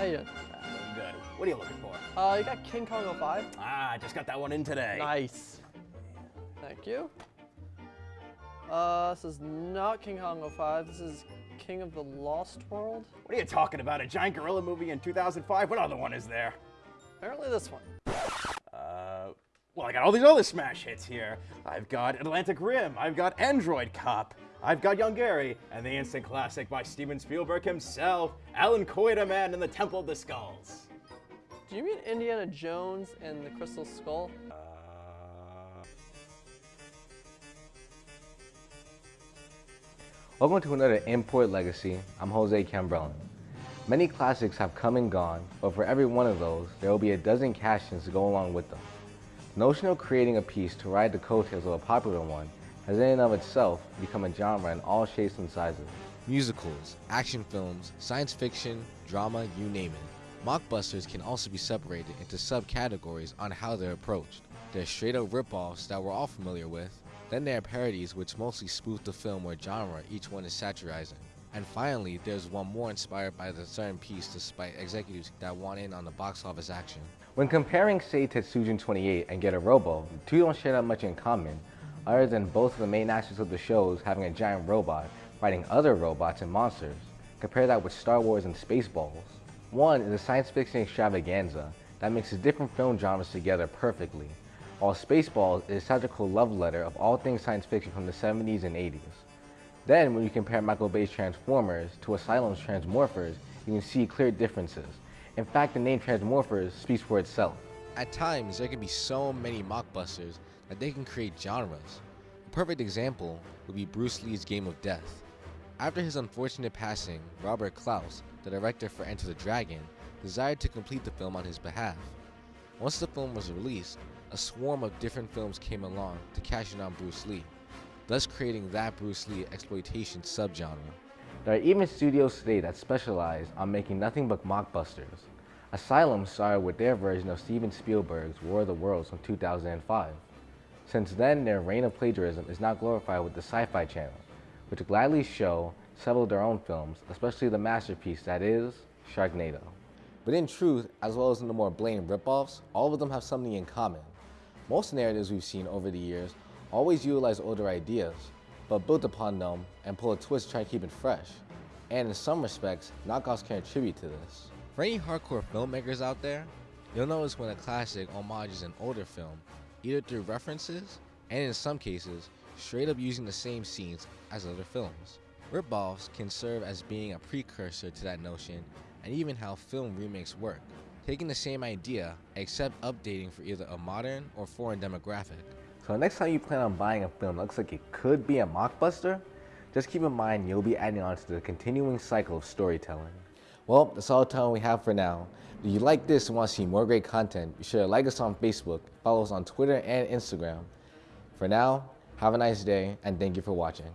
How you doing? I'm good. What are you looking for? Uh, you got King Kong 05? Ah, I just got that one in today. Nice. Thank you. Uh, this is not King Kong 05. This is King of the Lost World. What are you talking about? A giant gorilla movie in 2005? What other one is there? Apparently this one. Uh, well, I got all these other smash hits here. I've got Atlantic Rim. I've got Android Cop. I've got Young Gary and the instant classic by Steven Spielberg himself, Allan Quatermain and the Temple of the Skulls. Do you mean Indiana Jones and the Crystal Skull? Uh, Welcome to another Import Legacy. I'm Jose Cambrellin. Many classics have come and gone, but for every one of those, there will be a dozen cash-ins to go along with them. The notion of creating a piece to ride the coattails of a popular one has in and of itself become a genre in all shapes and sizes. Musicals, action films, science fiction, drama, you name it. Mockbusters can also be separated into subcategories on how they're approached. There's straight up ripoffs that we're all familiar with, then there are parodies which mostly spoof the film or genre each one is satirizing. And finally, there's one more inspired by the certain piece despite executives that want in on the box office action. When comparing say Tetsujin 28 and Getter Robo, the two don't share that much in common, other than both of the main actors of the shows having a giant robot fighting other robots and monsters. Compare that with Star Wars and Spaceballs. One is a science fiction extravaganza that mixes different film genres together perfectly, while Spaceballs is such a satirical love letter of all things science fiction from the 70s and 80s. Then, when you compare Michael Bay's Transformers to Asylum's Transmorphers, you can see clear differences. In fact, the name Transmorphers speaks for itself. At times, there can be so many mockbusters that they can create genres. A perfect example would be Bruce Lee's Game of Death. After his unfortunate passing, Robert Clouse, the director for Enter the Dragon, desired to complete the film on his behalf. Once the film was released, a swarm of different films came along to cash in on Bruce Lee, thus creating that Bruce Lee exploitation subgenre. There are even studios today that specialize on making nothing but mockbusters. Asylum started with their version of Steven Spielberg's War of the Worlds from 2005. Since then, their reign of plagiarism is now glorified with the Sci-Fi Channel, which gladly show several of their own films, especially the masterpiece that is Sharknado. But in truth, as well as in the more blatant ripoffs, all of them have something in common. Most narratives we've seen over the years always utilize older ideas, but build upon them and pull a twist to try to keep it fresh. And in some respects, knockoffs can attribute to this. For any hardcore filmmakers out there, you'll notice when a classic homages an older film, either through references, and in some cases, straight up using the same scenes as other films. Ripoffs can serve as being a precursor to that notion and even how film remakes work, taking the same idea except updating for either a modern or foreign demographic. So next time you plan on buying a film that looks like it could be a mockbuster, just keep in mind you'll be adding on to the continuing cycle of storytelling. Well, that's all the time we have for now. If you like this and want to see more great content, be sure to like us on Facebook, follow us on Twitter and Instagram. For now, have a nice day, and thank you for watching.